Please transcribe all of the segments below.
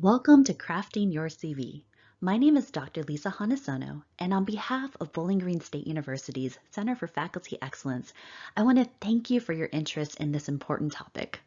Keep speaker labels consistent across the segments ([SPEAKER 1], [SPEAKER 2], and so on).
[SPEAKER 1] Welcome to Crafting Your CV. My name is Dr. Lisa Hanasono, and on behalf of Bowling Green State University's Center for Faculty Excellence, I want to thank you for your interest in this important topic.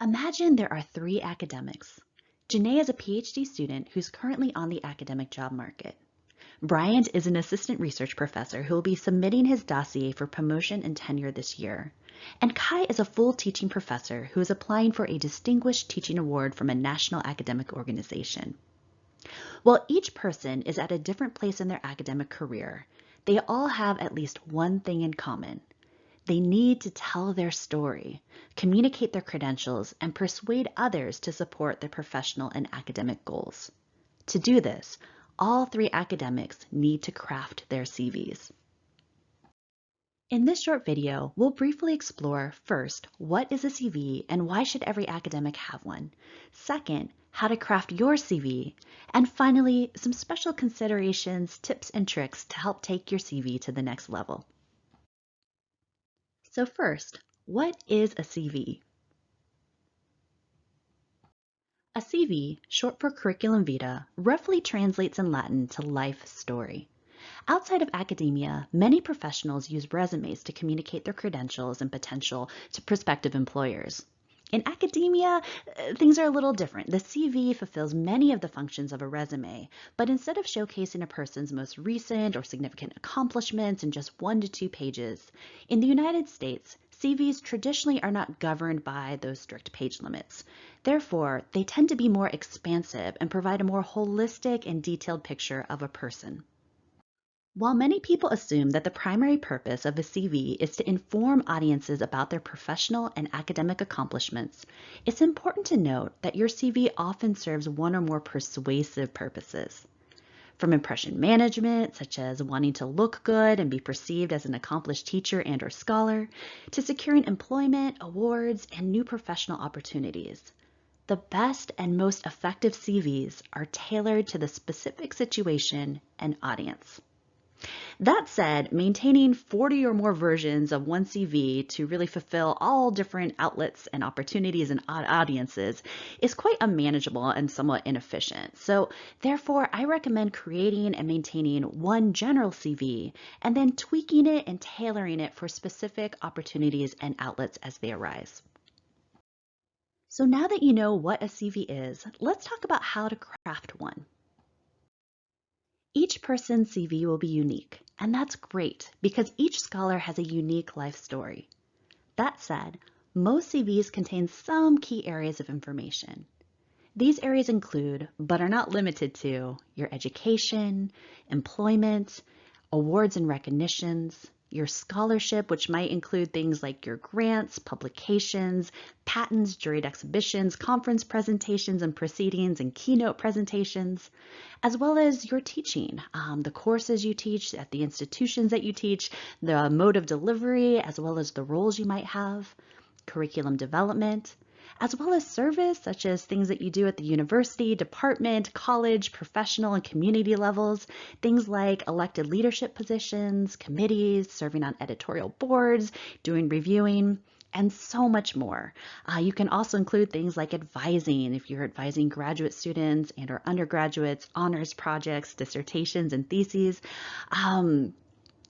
[SPEAKER 1] Imagine there are three academics. Janae is a PhD student who's currently on the academic job market. Bryant is an assistant research professor who will be submitting his dossier for promotion and tenure this year. And Kai is a full teaching professor who is applying for a Distinguished Teaching Award from a national academic organization. While each person is at a different place in their academic career, they all have at least one thing in common. They need to tell their story, communicate their credentials, and persuade others to support their professional and academic goals. To do this, all three academics need to craft their CVs. In this short video, we'll briefly explore first, what is a CV and why should every academic have one? Second, how to craft your CV. And finally, some special considerations, tips, and tricks to help take your CV to the next level. So first, what is a CV? A CV, short for curriculum vitae, roughly translates in Latin to life story. Outside of academia, many professionals use resumes to communicate their credentials and potential to prospective employers. In academia, uh, things are a little different. The CV fulfills many of the functions of a resume, but instead of showcasing a person's most recent or significant accomplishments in just one to two pages, in the United States, CVs traditionally are not governed by those strict page limits. Therefore, they tend to be more expansive and provide a more holistic and detailed picture of a person. While many people assume that the primary purpose of a CV is to inform audiences about their professional and academic accomplishments, it's important to note that your CV often serves one or more persuasive purposes from impression management, such as wanting to look good and be perceived as an accomplished teacher and or scholar, to securing employment, awards, and new professional opportunities. The best and most effective CVs are tailored to the specific situation and audience. That said, maintaining 40 or more versions of one CV to really fulfill all different outlets and opportunities and audiences is quite unmanageable and somewhat inefficient. So therefore, I recommend creating and maintaining one general CV and then tweaking it and tailoring it for specific opportunities and outlets as they arise. So now that you know what a CV is, let's talk about how to craft one. Each person's CV will be unique, and that's great because each scholar has a unique life story. That said, most CVs contain some key areas of information. These areas include, but are not limited to, your education, employment, awards and recognitions, your scholarship, which might include things like your grants, publications, patents, juried exhibitions, conference presentations and proceedings, and keynote presentations, as well as your teaching, um, the courses you teach at the institutions that you teach, the mode of delivery, as well as the roles you might have, curriculum development, as well as service, such as things that you do at the university, department, college, professional, and community levels, things like elected leadership positions, committees, serving on editorial boards, doing reviewing, and so much more. Uh, you can also include things like advising if you're advising graduate students and or undergraduates, honors projects, dissertations, and theses. Um,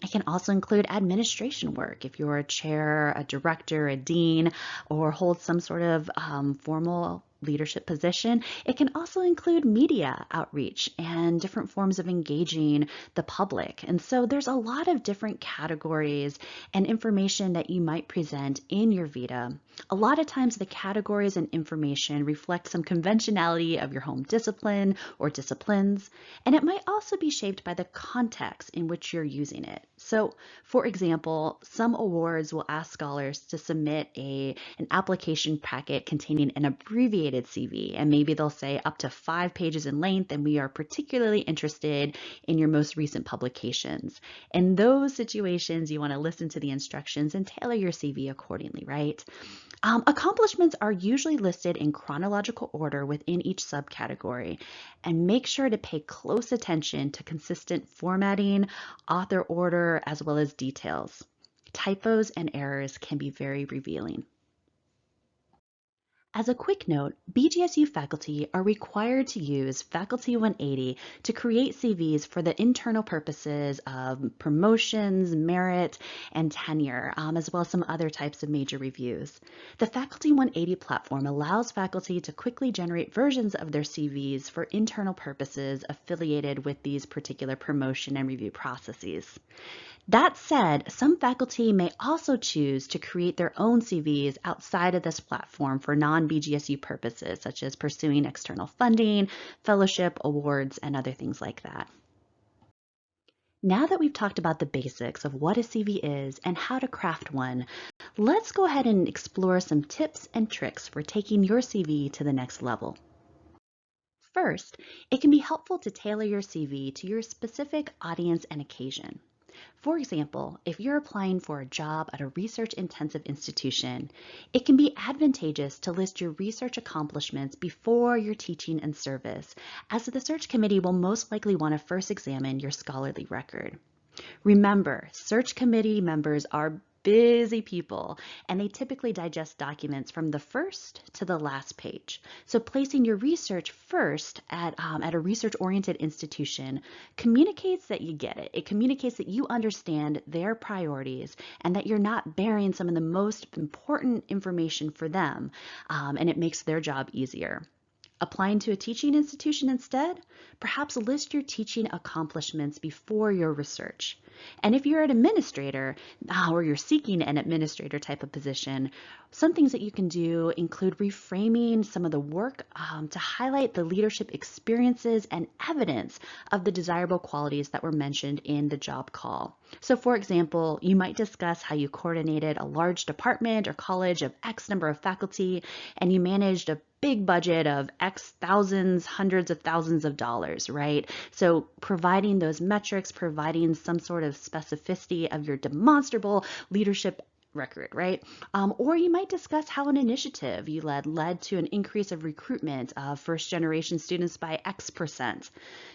[SPEAKER 1] it can also include administration work. If you're a chair, a director, a dean, or hold some sort of um, formal leadership position. It can also include media outreach and different forms of engaging the public. And so there's a lot of different categories and information that you might present in your Vita. A lot of times the categories and information reflect some conventionality of your home discipline or disciplines, and it might also be shaped by the context in which you're using it. So for example, some awards will ask scholars to submit a, an application packet containing an abbreviated CV, and maybe they'll say up to five pages in length, and we are particularly interested in your most recent publications. In those situations, you want to listen to the instructions and tailor your CV accordingly, right? Um, accomplishments are usually listed in chronological order within each subcategory, and make sure to pay close attention to consistent formatting, author order, as well as details. Typos and errors can be very revealing. As a quick note, BGSU faculty are required to use Faculty 180 to create CVs for the internal purposes of promotions, merit, and tenure, um, as well as some other types of major reviews. The Faculty 180 platform allows faculty to quickly generate versions of their CVs for internal purposes affiliated with these particular promotion and review processes. That said, some faculty may also choose to create their own CVs outside of this platform for non-BGSU purposes, such as pursuing external funding, fellowship, awards, and other things like that. Now that we've talked about the basics of what a CV is and how to craft one, let's go ahead and explore some tips and tricks for taking your CV to the next level. First, it can be helpful to tailor your CV to your specific audience and occasion. For example, if you're applying for a job at a research-intensive institution, it can be advantageous to list your research accomplishments before your teaching and service, as the search committee will most likely want to first examine your scholarly record. Remember, search committee members are busy people, and they typically digest documents from the first to the last page. So placing your research first at, um, at a research-oriented institution communicates that you get it. It communicates that you understand their priorities and that you're not burying some of the most important information for them, um, and it makes their job easier. Applying to a teaching institution instead? Perhaps list your teaching accomplishments before your research. And if you're an administrator uh, or you're seeking an administrator type of position, some things that you can do include reframing some of the work um, to highlight the leadership experiences and evidence of the desirable qualities that were mentioned in the job call. So for example, you might discuss how you coordinated a large department or college of X number of faculty and you managed a big budget of X thousands, hundreds of thousands of dollars, right? So providing those metrics, providing some sort of specificity of your demonstrable leadership record, right? Um, or you might discuss how an initiative you led led to an increase of recruitment of first generation students by X percent.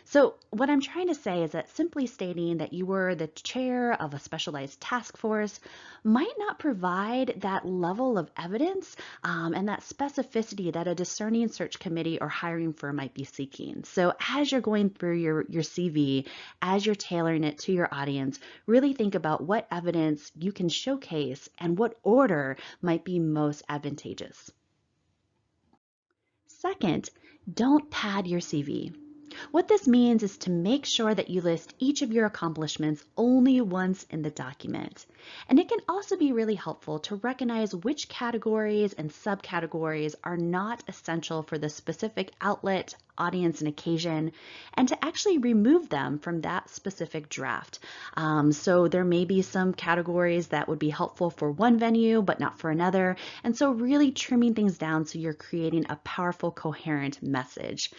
[SPEAKER 1] So what I'm trying to say is that simply stating that you were the chair of a specialized task force might not provide that level of evidence um, and that specificity that a discerning search committee or hiring firm might be seeking. So as you're going through your, your CV, as you're tailoring it to your audience, really think about what evidence you can showcase and what order might be most advantageous. Second, don't pad your CV. What this means is to make sure that you list each of your accomplishments only once in the document. And it can also be really helpful to recognize which categories and subcategories are not essential for the specific outlet, audience, and occasion, and to actually remove them from that specific draft. Um, so there may be some categories that would be helpful for one venue, but not for another. And so really trimming things down so you're creating a powerful, coherent message.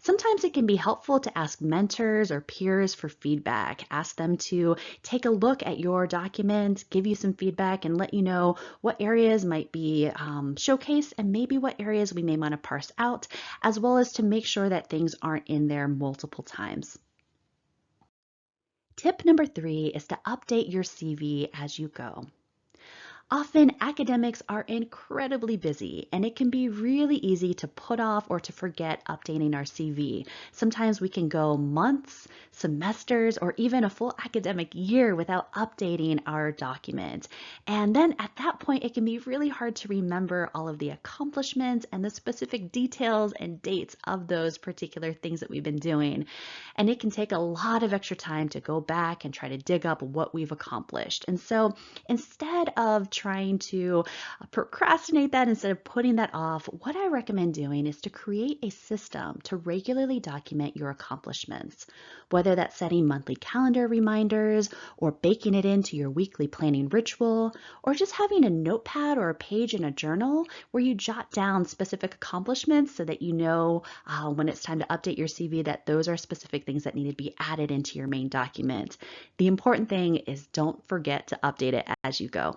[SPEAKER 1] Sometimes it can be helpful to ask mentors or peers for feedback. Ask them to take a look at your document, give you some feedback, and let you know what areas might be um, showcased and maybe what areas we may want to parse out, as well as to make sure that things aren't in there multiple times. Tip number three is to update your CV as you go. Often academics are incredibly busy and it can be really easy to put off or to forget updating our CV. Sometimes we can go months, semesters, or even a full academic year without updating our document. And then at that point, it can be really hard to remember all of the accomplishments and the specific details and dates of those particular things that we've been doing. And it can take a lot of extra time to go back and try to dig up what we've accomplished. And so instead of trying to procrastinate that instead of putting that off, what I recommend doing is to create a system to regularly document your accomplishments, whether that's setting monthly calendar reminders or baking it into your weekly planning ritual, or just having a notepad or a page in a journal where you jot down specific accomplishments so that you know uh, when it's time to update your CV that those are specific things that need to be added into your main document. The important thing is don't forget to update it as you go.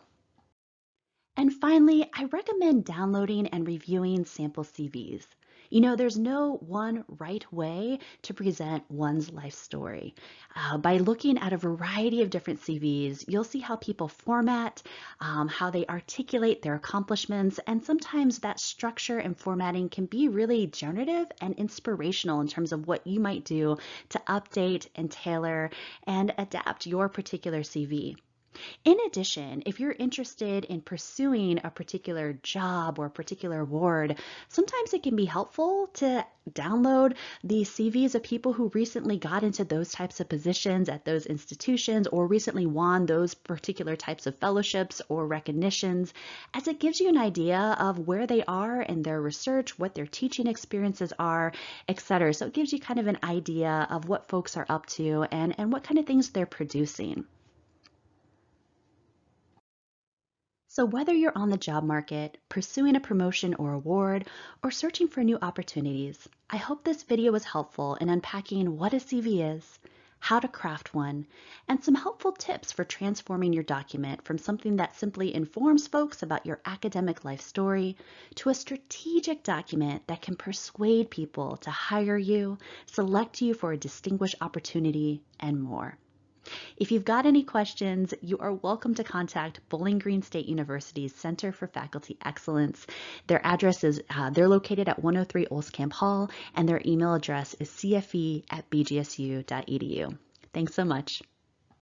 [SPEAKER 1] And finally, I recommend downloading and reviewing sample CVs. You know, there's no one right way to present one's life story. Uh, by looking at a variety of different CVs, you'll see how people format, um, how they articulate their accomplishments, and sometimes that structure and formatting can be really generative and inspirational in terms of what you might do to update and tailor and adapt your particular CV. In addition, if you're interested in pursuing a particular job or particular award, sometimes it can be helpful to download the CVs of people who recently got into those types of positions at those institutions or recently won those particular types of fellowships or recognitions, as it gives you an idea of where they are in their research, what their teaching experiences are, etc. So it gives you kind of an idea of what folks are up to and, and what kind of things they're producing. So whether you're on the job market, pursuing a promotion or award, or searching for new opportunities, I hope this video was helpful in unpacking what a CV is, how to craft one, and some helpful tips for transforming your document from something that simply informs folks about your academic life story to a strategic document that can persuade people to hire you, select you for a distinguished opportunity, and more. If you've got any questions, you are welcome to contact Bowling Green State University's Center for Faculty Excellence. Their address is, uh, they're located at 103 Camp Hall, and their email address is cfe at bgsu.edu. Thanks so much.